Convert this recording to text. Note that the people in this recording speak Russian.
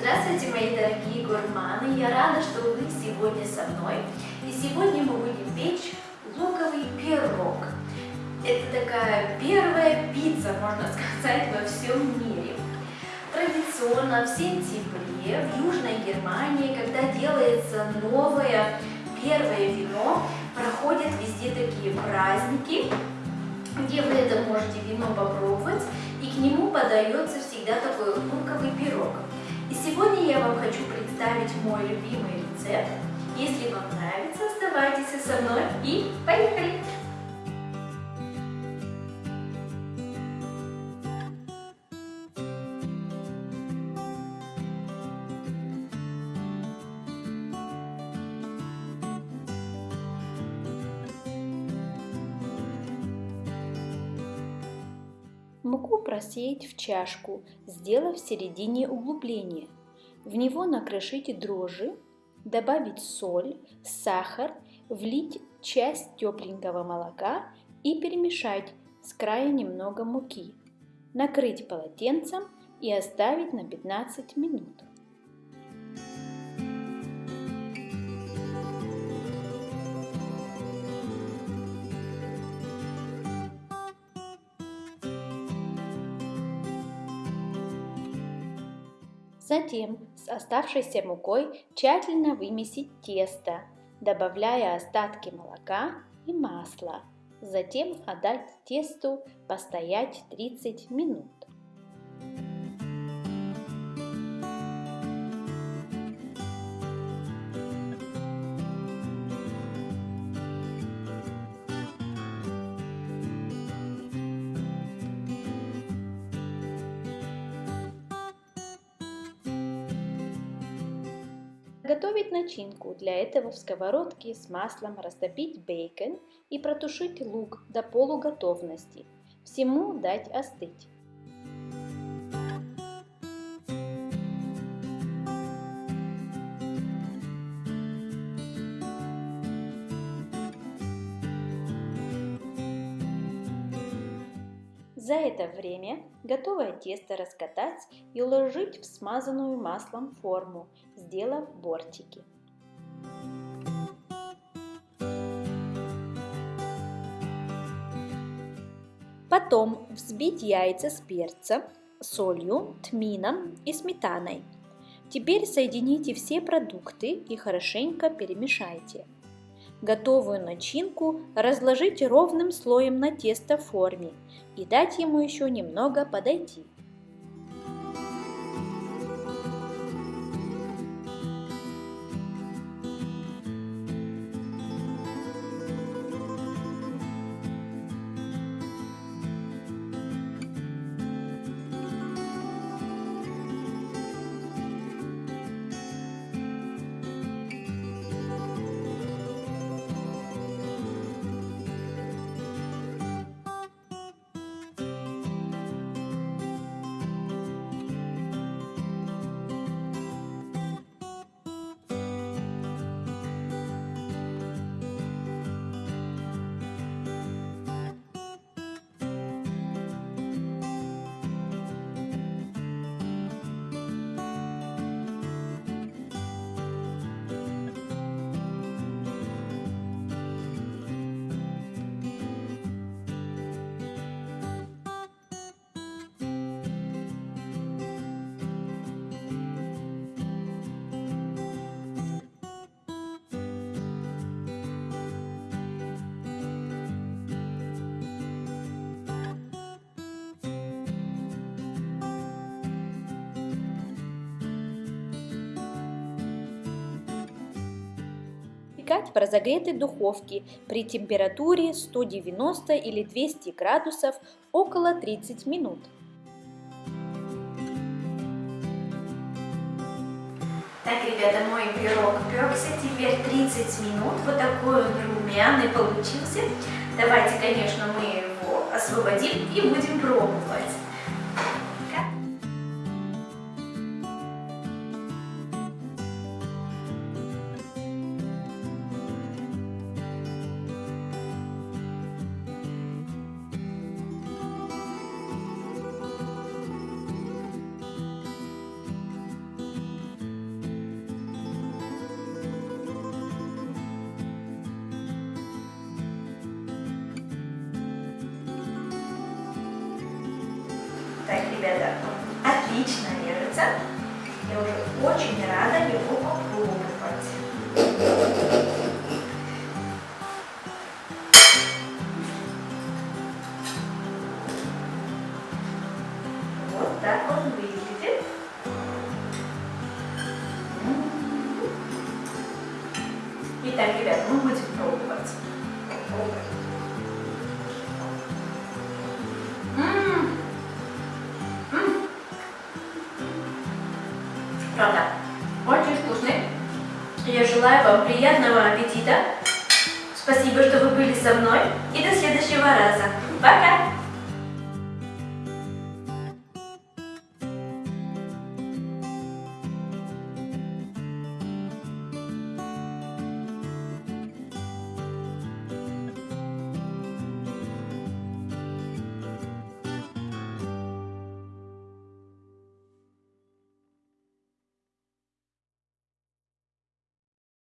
Здравствуйте, мои дорогие гурманы! Я рада, что вы сегодня со мной. И сегодня мы будем печь луковый пирог. Это такая первая пицца, можно сказать, во всем мире. Традиционно в сентябре в Южной Германии, когда делается новое первое вино, проходят везде такие праздники, где вы это можете вино попробовать, и к нему подается всегда такой луковый пирог. Вам хочу представить мой любимый рецепт. Если вам нравится, оставайтесь со мной и поехали! Муку просеять в чашку, сделав в середине углубление. В него накрошите дрожжи, добавить соль, сахар, влить часть тепленького молока и перемешать с края немного муки. Накрыть полотенцем и оставить на 15 минут. Затем с оставшейся мукой тщательно вымесить тесто, добавляя остатки молока и масла. Затем отдать тесту постоять 30 минут. Готовить начинку. Для этого в сковородке с маслом растопить бейкон и протушить лук до полуготовности. Всему дать остыть. За это время готовое тесто раскатать и уложить в смазанную маслом форму, сделав бортики. Потом взбить яйца с перцем, солью, тмином и сметаной. Теперь соедините все продукты и хорошенько перемешайте. Готовую начинку разложить ровным слоем на тесто форме и дать ему еще немного подойти. Выпекать в разогретой духовке при температуре 190 или 200 градусов около 30 минут. Так, ребята, мой пирог пекся теперь 30 минут. Вот такой он румяный получился. Давайте, конечно, мы его освободим и будем пробовать. Ребята, отлично режется. Я уже очень рада его попробовать. Вот так он выглядит. Итак, ребят, мы будем пробовать. Попробуем. Правда, очень вкусный. Я желаю вам приятного аппетита. Спасибо, что вы были со мной. И до следующего раза. Пока!